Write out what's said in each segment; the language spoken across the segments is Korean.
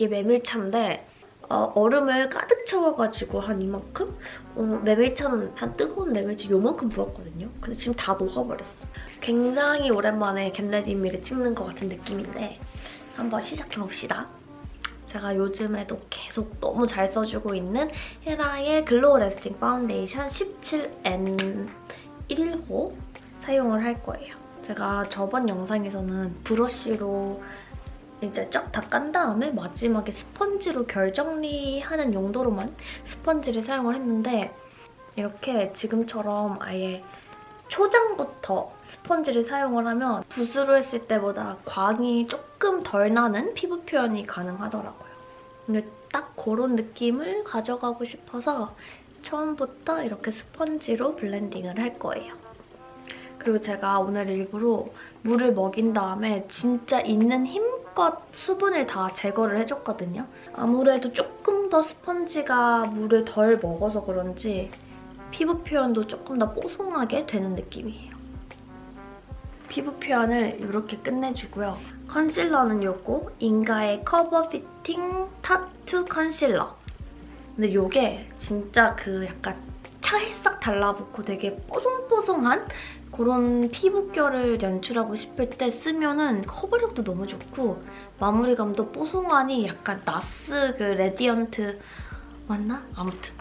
이게 메밀차인데 어, 얼음을 가득 채워가지고 한 이만큼? 어, 메밀차는 한 뜨거운 메밀차 요만큼 부었거든요. 근데 지금 다 녹아버렸어. 굉장히 오랜만에 get ready me를 찍는 것 같은 느낌인데 한번 시작해봅시다. 제가 요즘에도 계속 너무 잘 써주고 있는 헤라의 Glow Lasting 파운데이션 17N1호 사용을 할 거예요. 제가 저번 영상에서는 브러쉬로 이제 쫙 다 깐 다음에 마지막에 스펀지로 결 정리하는 용도로만 스펀지를 사용을 했는데 이렇게 지금처럼 아예 초장부터 스펀지를 사용을 하면 붓으로 했을 때보다 광이 조금 덜 나는 피부 표현이 가능하더라고요. 근데 딱 그런 느낌을 가져가고 싶어서 처음부터 이렇게 스펀지로 블렌딩을 할 거예요. 그리고 제가 오늘 일부러 물을 먹인 다음에 진짜 있는 힘껏 수분을 다 제거를 해줬거든요. 아무래도 조금 더 스펀지가 물을 덜 먹어서 그런지 피부 표현도 조금 더 뽀송하게 되는 느낌이에요. 피부 표현을 이렇게 끝내주고요. 컨실러는 요거 인가의 Cover Fitting Tattoo 컨실러. 근데 이게 진짜 그 약간 찰싹 달라붙고 되게 뽀송뽀송한 그런 피부결을 연출하고 싶을 때 쓰면은 커버력도 너무 좋고 마무리감도 뽀송하니 약간 나스 그 Radiant 맞나? 아무튼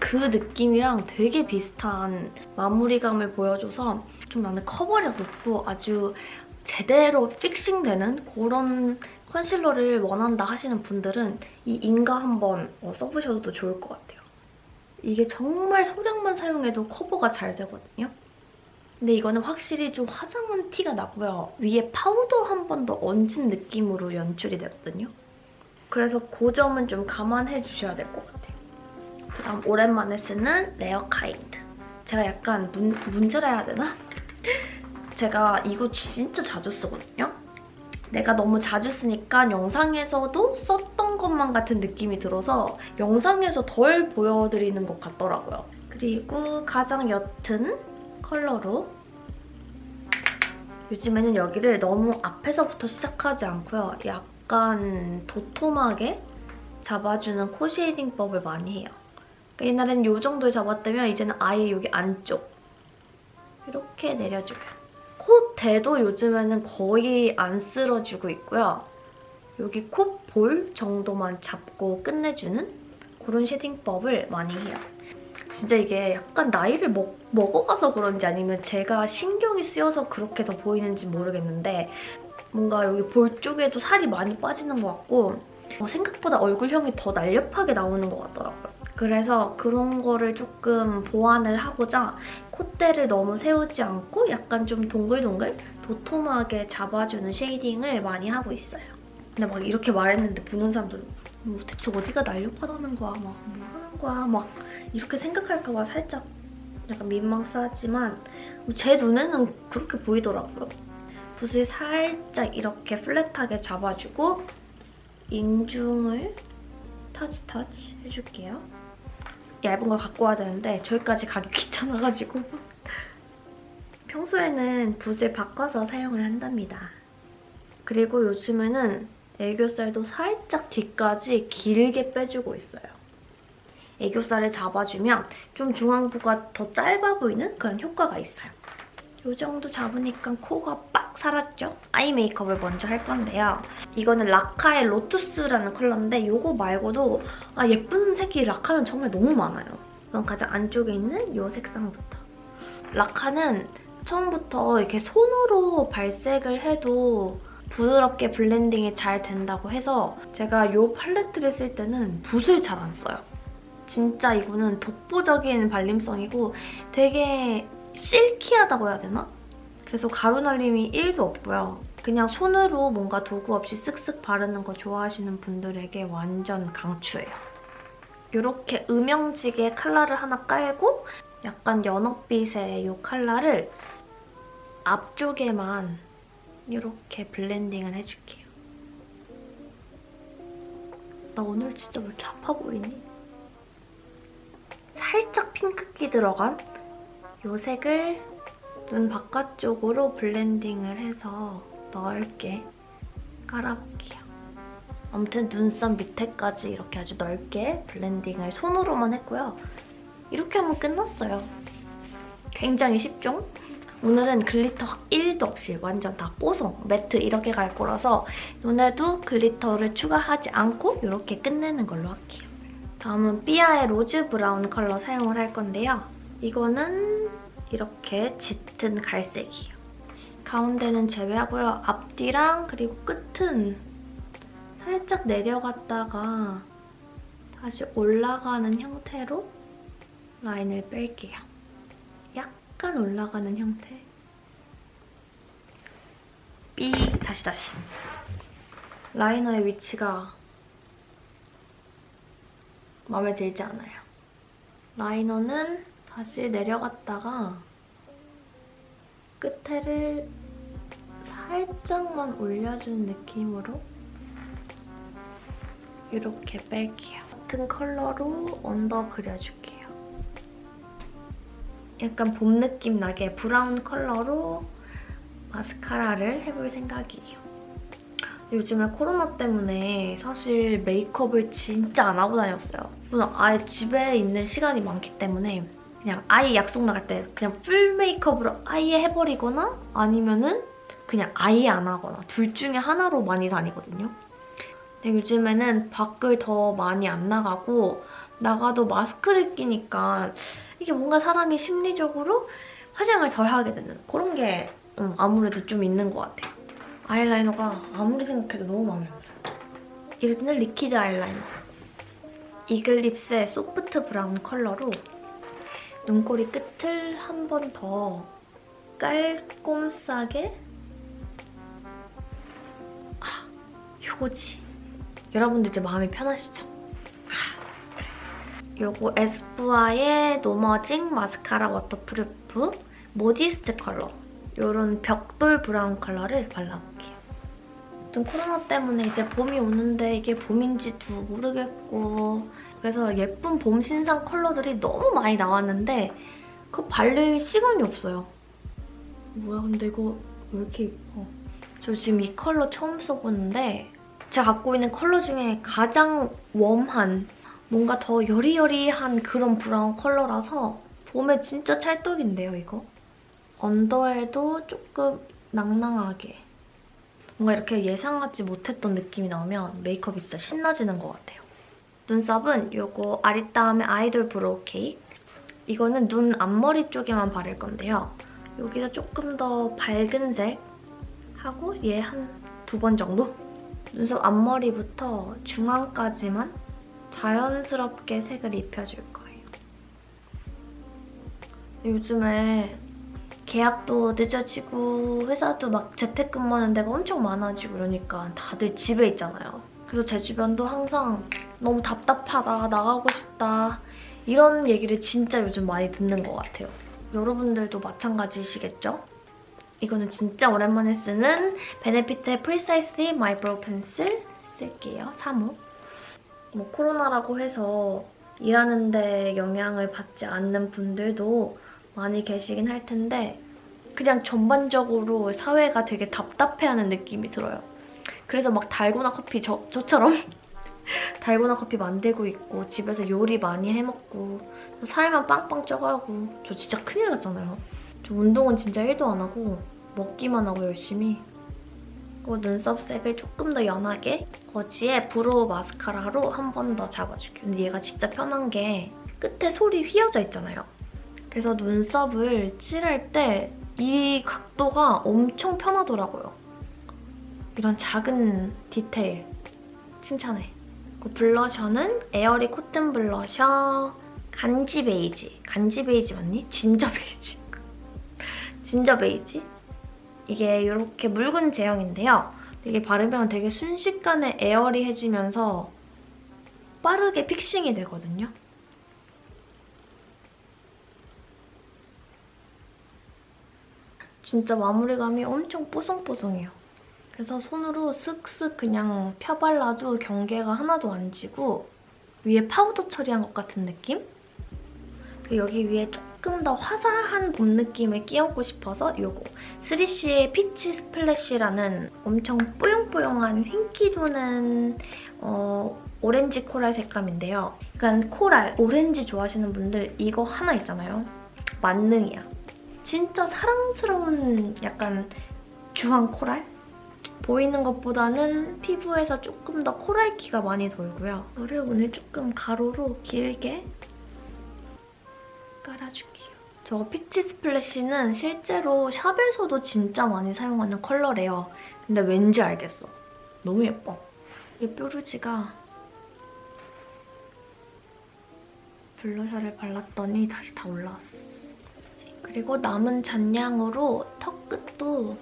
그 느낌이랑 되게 비슷한 마무리감을 보여줘서 좀 나는 커버력 높고 아주 제대로 fixing되는 그런 컨실러를 원한다 하시는 분들은 이 인가 한번 어, 써보셔도 좋을 것 같아요. 이게 정말 소량만 사용해도 커버가 잘 되거든요. 근데 이거는 확실히 좀 화장한 티가 나고요. 위에 파우더 한 번 더 얹은 느낌으로 연출이 되거든요. 그래서 그 점은 좀 감안해 주셔야 될 것 같아요. 그다음 오랜만에 쓰는 레어 카인드. 제가 약간 문, 문제라 해야 되나? 제가 이거 진짜 자주 쓰거든요. 내가 너무 자주 쓰니까 영상에서도 썼던 것만 같은 느낌이 들어서 영상에서 덜 보여드리는 것 같더라고요. 그리고 가장 옅은 컬러로 요즘에는 여기를 너무 앞에서부터 시작하지 않고요. 약간 도톰하게 잡아주는 코 쉐이딩법을 많이 해요. 그러니까 옛날에는 이 정도에 잡았다면 이제는 아예 여기 안쪽 이렇게 내려줘요. 콧대도 요즘에는 거의 안 쓸어주고 있고요. 여기 콧볼 정도만 잡고 끝내주는 그런 쉐딩법을 많이 해요. 진짜 이게 약간 나이를 먹, 먹어가서 그런지 아니면 제가 신경이 쓰여서 그렇게 더 보이는지 모르겠는데 뭔가 여기 볼 쪽에도 살이 많이 빠지는 것 같고 어, 생각보다 얼굴형이 더 날렵하게 나오는 것 같더라고요. 그래서 그런 거를 조금 보완을 하고자 콧대를 너무 세우지 않고 약간 좀 동글동글 도톰하게 잡아주는 쉐이딩을 많이 하고 있어요. 근데 막 이렇게 말했는데 보는 사람들 뭐 대체 어디가 날렵하다는 거야? 막뭐 거야? 막 이렇게 생각할까 봐 살짝 약간 민망스하지만 제 눈에는 그렇게 보이더라고요. 붓을 살짝 이렇게 플랫하게 잡아주고 인중을 터치 터치 해줄게요. 얇은 걸 갖고 와야 되는데 저기까지 가기 귀찮아가지고 평소에는 붓을 바꿔서 사용을 한답니다. 그리고 요즘에는 애교살도 살짝 뒤까지 길게 빼주고 있어요. 애교살을 잡아주면 좀 중앙부가 더 짧아 보이는 그런 효과가 있어요. 이 정도 잡으니까 코가 빡 살았죠? 아이 메이크업을 먼저 할 건데요. 이거는 라카의 로투스라는 컬러인데 이거 말고도 아 예쁜 색이 라카는 정말 너무 많아요. 그럼 가장 안쪽에 있는 이 색상부터. 라카는 처음부터 이렇게 손으로 발색을 해도 부드럽게 블렌딩이 잘 된다고 해서 제가 이 팔레트를 쓸 때는 붓을 잘 안 써요. 진짜 이거는 독보적인 발림성이고 되게 silky하다고 해야 되나? 그래서 가루 날림이 1도 없고요. 그냥 손으로 뭔가 도구 없이 쓱쓱 바르는 거 좋아하시는 분들에게 완전 강추예요. 이렇게 음영지게 컬러를 하나 깔고 약간 연어빛의 이 컬러를 앞쪽에만 이렇게 블렌딩을 해줄게요. 나 오늘 진짜 왜 이렇게 아파 보이니? 살짝 핑크기 들어간 이 색을 눈 바깥쪽으로 블렌딩을 해서 넓게 깔아볼게요. 아무튼 눈썹 밑에까지 이렇게 아주 넓게 블렌딩을 손으로만 했고요. 이렇게 하면 끝났어요. 굉장히 쉽죠? 오늘은 glitter 1도 없이 완전 다 뽀송, matte 이렇게 갈 거라서 눈에도 glitter를 추가하지 않고 이렇게 끝내는 걸로 할게요. 다음은 삐아의 rose brown 컬러 사용을 할 건데요. 이거는 이렇게 짙은 갈색이에요. 가운데는 제외하고요. 앞뒤랑 그리고 끝은 살짝 내려갔다가 다시 올라가는 형태로 라인을 뺄게요. 약간 올라가는 형태. 삐 다시 다시. 라이너의 위치가 마음에 들지 않아요. 라이너는 다시 내려갔다가 끝에를 살짝만 올려주는 느낌으로 이렇게 뺄게요. 같은 컬러로 언더 그려줄게요. 약간 봄 느낌 나게 브라운 컬러로 마스카라를 해볼 생각이에요. 요즘에 코로나 때문에 사실 메이크업을 진짜 안 하고 다녔어요. 저는 아예 집에 있는 시간이 많기 때문에 그냥 아예 약속 나갈 때 그냥 full 메이크업으로 아예 해버리거나 아니면은 그냥 아예 안 하거나 둘 중에 하나로 많이 다니거든요. 근데 요즘에는 밖을 더 많이 안 나가고 나가도 마스크를 끼니까 이게 뭔가 사람이 심리적으로 화장을 덜 하게 되는 그런 게 음, 아무래도 좀 있는 것 같아요. 아이라이너가 아무리 생각해도 너무 마음에 안 들어요. 이거는 liquid 아이라이너. 이글립스의 soft brown 컬러로 눈꼬리 끝을 한 번 더 깔끔하게 아, 요거지. 여러분들 이제 마음이 편하시죠? 아, 그래. 요거 에스쁘아의 no smudging 마스카라 waterproof modest 컬러 이런 벽돌 brown 컬러를 발라볼게요. 좀 코로나 때문에 이제 봄이 오는데 이게 봄인지도 모르겠고 그래서 예쁜 봄 신상 컬러들이 너무 많이 나왔는데 그거 바를 시간이 없어요. 뭐야 근데 이거 왜 이렇게 예뻐. 저 지금 이 컬러 처음 써보는데 제가 갖고 있는 컬러 중에 가장 warm한 뭔가 더 여리여리한 그런 brown 컬러라서 봄에 진짜 찰떡인데요, 이거? 언더에도 조금 낭낭하게 뭔가 이렇게 예상하지 못했던 느낌이 나오면 메이크업이 진짜 신나지는 것 같아요. 눈썹은 이거 아리따움의 아이돌 brow 케이크 이거는 눈 앞머리 쪽에만 바를 건데요. 여기서 조금 더 밝은 색 하고 얘 한 두 번 정도? 눈썹 앞머리부터 중앙까지만 자연스럽게 색을 입혀줄 거예요. 요즘에 개학도 늦어지고 회사도 막 재택근무하는 데가 엄청 많아지고 이러니까 다들 집에 있잖아요. 그래서 제 주변도 항상 너무 답답하다, 나가고 싶다 이런 얘기를 진짜 요즘 많이 듣는 것 같아요. 여러분들도 마찬가지시겠죠? 이거는 진짜 오랜만에 쓰는 베네피트의 Precisely My Brow Pencil 쓸게요. 3호. 뭐 코로나라고 해서 일하는 데 영향을 받지 않는 분들도 많이 계시긴 할 텐데 그냥 전반적으로 사회가 되게 답답해하는 느낌이 들어요. 그래서 막 달고나 커피 저, 저처럼 달고나 커피 만들고 있고 집에서 요리 많이 해먹고 살만 빵빵 쪄가고 저 진짜 큰일 났잖아요. 저 운동은 진짜 1도 안 하고 먹기만 하고 열심히 그리고 눈썹 색을 조금 더 연하게 머지의 brow 마스카라로 한 번 더 잡아줄게요. 근데 얘가 진짜 편한 게 끝에 솔이 휘어져 있잖아요. 그래서 눈썹을 칠할 때 이 각도가 엄청 편하더라고요. 이런 작은 디테일 칭찬해. blusher는 airy cotton blusher 간지 베이지. 간지 베이지 맞니? 진저 베이지. 진저 베이지. 이게 이렇게 묽은 제형인데요. 이게 바르면 되게 순식간에 airy해지면서 빠르게 fixing이 되거든요. 진짜 마무리감이 엄청 뽀송뽀송해요. 그래서 손으로 쓱쓱 그냥 펴발라도 경계가 하나도 안 지고 위에 파우더 처리한 것 같은 느낌? 그리고 여기 위에 조금 더 화사한 봄 느낌을 끼얹고 싶어서 이거 3CE의 peach splash라는 엄청 뽀용뽀용한 흰기 도는 어, 오렌지 coral 색감인데요. 약간 coral, 오렌지 좋아하시는 분들 이거 하나 있잖아요. 만능이야. 진짜 사랑스러운 약간 주황 coral? 보이는 것보다는 피부에서 조금 더 coral기가 많이 돌고요. 이거를 오늘 조금 가로로 길게 깔아줄게요. 저 peach splash는 실제로 shop에서도 진짜 많이 사용하는 컬러래요. 근데 왠지 알겠어. 너무 예뻐. 이 뾰루지가 blusher를 발랐더니 다시 다 올라왔어. 그리고 남은 잔량으로 턱 끝도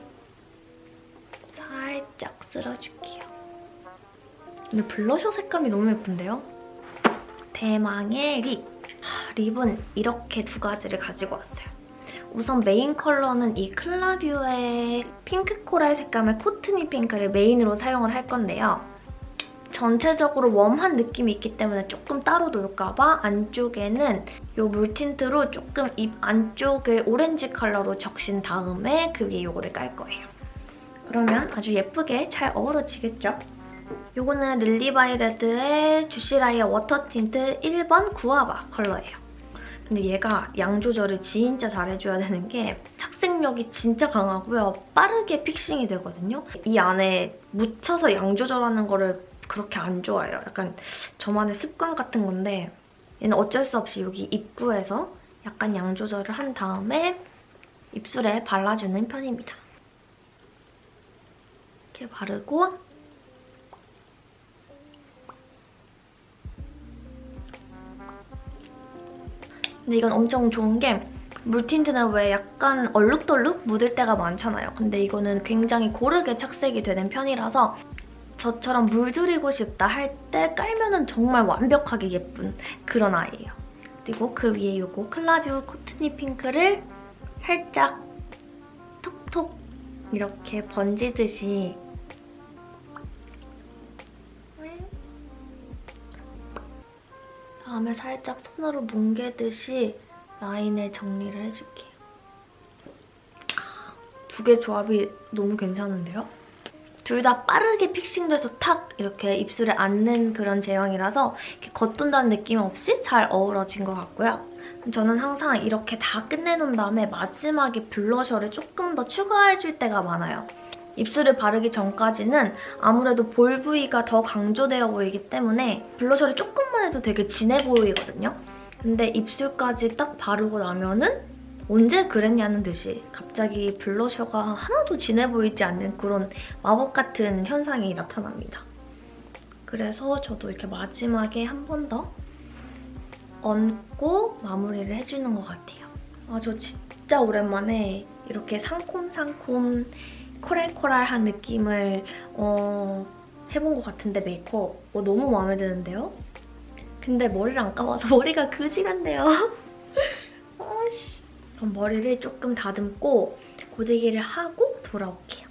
살짝 쓸어줄게요. 근데 블러셔 색감이 너무 예쁜데요? 대망의 lip! 하, lip은 이렇게 두 가지를 가지고 왔어요. 우선 메인 컬러는 이 클라뷰의 핑크 coral 색감의 코트니 핑크를 main으로 사용을 할 건데요. 전체적으로 warm한 느낌이 있기 때문에 조금 따로 놀까 봐 안쪽에는 이 물tint로 조금 입 안쪽을 오렌지 컬러로 적신 다음에 그 위에 이거를 깔 거예요. 그러면 아주 예쁘게 잘 어우러지겠죠? 이거는 릴리바이레드의 juicy liar water tint 1번 구아바 컬러예요. 근데 얘가 양 조절을 진짜 잘해줘야 되는 게 착색력이 진짜 강하고요. 빠르게 fixing이 되거든요. 이 안에 묻혀서 양 조절하는 거를 그렇게 안 좋아해요. 약간 저만의 습관 같은 건데 얘는 어쩔 수 없이 여기 입구에서 약간 양 조절을 한 다음에 입술에 발라주는 편입니다. 이렇게 바르고 근데 이건 엄청 좋은 게 물틴트는 왜 약간 얼룩덜룩 묻을 때가 많잖아요. 근데 이거는 굉장히 고르게 착색이 되는 편이라서 저처럼 물들이고 싶다 할 때 깔면 정말 완벽하게 예쁜 그런 아이예요. 그리고 그 위에 이거 클라뷰 코트니 핑크를 살짝 톡톡 이렇게 번지듯이 다음에 살짝 손으로 뭉개듯이 라인을 정리를 해줄게요. 두 개 조합이 너무 괜찮은데요? 둘 다 빠르게 픽싱돼서 탁 이렇게 입술에 앉는 그런 제형이라서 겉돈다는 느낌 없이 잘 어우러진 것 같고요. 저는 항상 이렇게 다 끝내놓은 다음에 마지막에 블러셔를 조금 더 추가해줄 때가 많아요. 입술을 바르기 전까지는 아무래도 볼 부위가 더 강조되어 보이기 때문에 블러셔를 조금만 해도 되게 진해 보이거든요. 근데 입술까지 딱 바르고 나면은 언제 그랬냐는 듯이 갑자기 블러셔가 하나도 진해 보이지 않는 그런 마법 같은 현상이 나타납니다. 그래서 저도 이렇게 마지막에 한 번 더 얹고 마무리를 해주는 것 같아요. 아, 저 진짜 오랜만에 이렇게 상콤상콤 코랄코랄한 느낌을 어, 해본 것 같은데 메이크업 어, 너무 마음에 드는데요? 근데 머리를 안 감아서 머리가 그지같네요. 그럼 머리를 조금 다듬고 고데기를 하고 돌아올게요.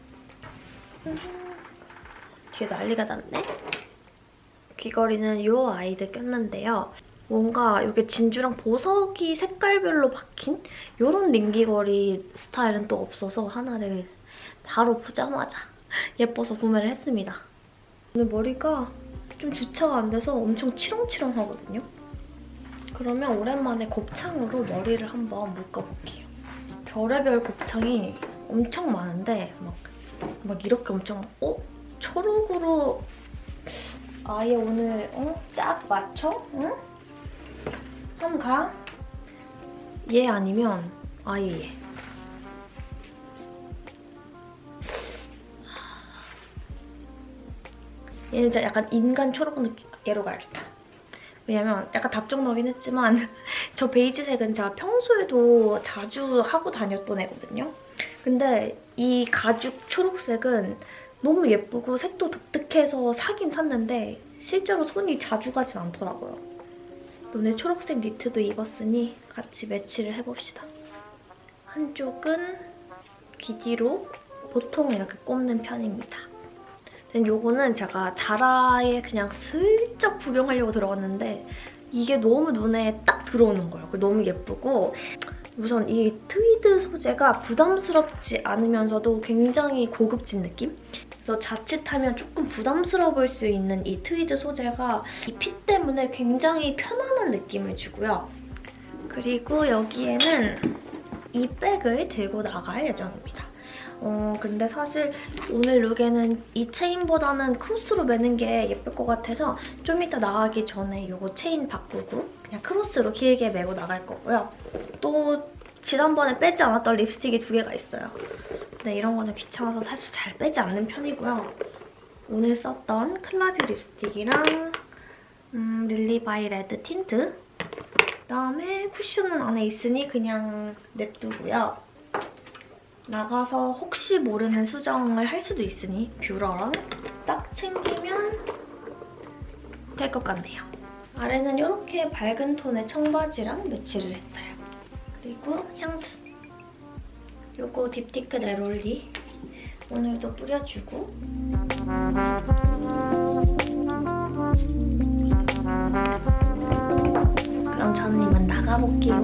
뒤에 난리가 났네. 귀걸이는 이 아이들 꼈는데요. 뭔가 이게 진주랑 보석이 색깔별로 박힌 이런 링귀걸이 스타일은 또 없어서 하나를 바로 보자마자 예뻐서 구매를 했습니다. 오늘 머리가 좀 주차가 안 돼서 엄청 치렁치렁하거든요. 그러면 오랜만에 곱창으로 머리를 한번 묶어볼게요. 별의별 곱창이 엄청 많은데 막, 막 이렇게 엄청 어? 초록으로 아예 오늘 어? 짝 맞춰? 응? 한번 가? 얘 아니면 아예 얘. 얘는 약간 인간 초록 느낌. 얘로 가야겠다. 왜냐면 약간 답정너긴 했지만 저 베이지색은 제가 평소에도 자주 하고 다녔던 애거든요. 근데 이 가죽 초록색은 너무 예쁘고 색도 독특해서 사긴 샀는데 실제로 손이 자주 가진 않더라고요. 오늘 초록색 니트도 입었으니 같이 매치를 해봅시다. 한쪽은 귀 뒤로 보통 이렇게 꼽는 편입니다. 요거는 제가 자라에 그냥 슬 쩍 구경하려고 들어갔는데 이게 너무 눈에 딱 들어오는 거예요. 너무 예쁘고 우선 이 트위드 소재가 부담스럽지 않으면서도 굉장히 고급진 느낌? 그래서 자칫하면 조금 부담스러울 수 있는 이 트위드 소재가 이 fit 때문에 굉장히 편안한 느낌을 주고요. 그리고 여기에는 이 백을 들고 나갈 예정입니다. 어 근데 사실 오늘 look에는 이 체인보다는 크로스로 매는 게 예쁠 것 같아서 좀 이따 나가기 전에 이거 체인 바꾸고 그냥 크로스로 길게 매고 나갈 거고요. 또 지난번에 빼지 않았던 립스틱이 두 개가 있어요. 근데 이런 거는 귀찮아서 사실 잘 빼지 않는 편이고요. 오늘 썼던 클라뷰 립스틱이랑 음, 릴리바이 red 틴트 그다음에 쿠션은 안에 있으니 그냥 냅두고요. 나가서 혹시 모르는 수정을 할 수도 있으니 뷰러랑 딱 챙기면 될 것 같네요. 아래는 이렇게 밝은 톤의 청바지랑 매치를 했어요. 그리고 향수. 요거 딥티크 네롤리 오늘도 뿌려주고 그럼 저는 이만 나가볼게요.